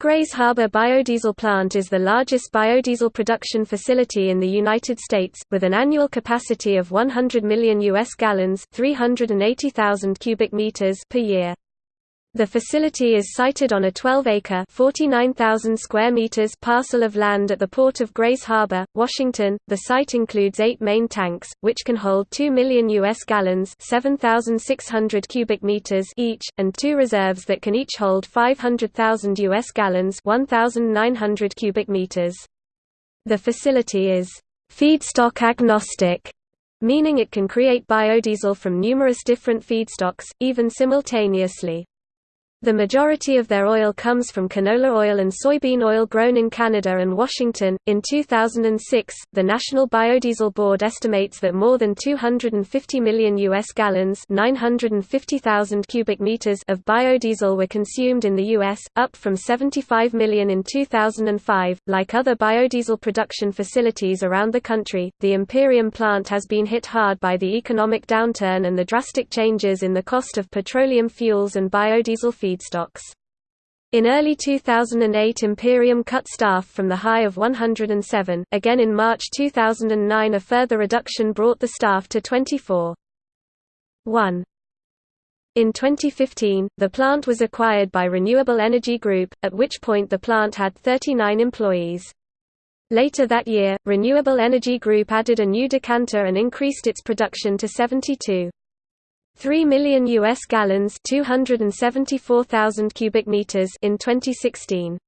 Grays Harbor Biodiesel Plant is the largest biodiesel production facility in the United States, with an annual capacity of 100 million U.S. gallons 380,000 cubic meters per year. The facility is sited on a 12-acre (49,000 square meters) parcel of land at the port of Grays Harbor, Washington. The site includes eight main tanks, which can hold 2 million U.S. gallons (7,600 cubic meters) each, and two reserves that can each hold 500,000 U.S. gallons (1,900 cubic meters). The facility is feedstock agnostic, meaning it can create biodiesel from numerous different feedstocks, even simultaneously. The majority of their oil comes from canola oil and soybean oil grown in Canada and Washington. In 2006, the National Biodiesel Board estimates that more than 250 million US gallons, 950,000 cubic meters of biodiesel were consumed in the US, up from 75 million in 2005. Like other biodiesel production facilities around the country, the Imperium plant has been hit hard by the economic downturn and the drastic changes in the cost of petroleum fuels and biodiesel feed feedstocks. In early 2008 Imperium cut staff from the high of 107, again in March 2009 a further reduction brought the staff to 24. 1. In 2015, the plant was acquired by Renewable Energy Group, at which point the plant had 39 employees. Later that year, Renewable Energy Group added a new decanter and increased its production to 72. 3 million US gallons, 274,000 cubic meters in 2016.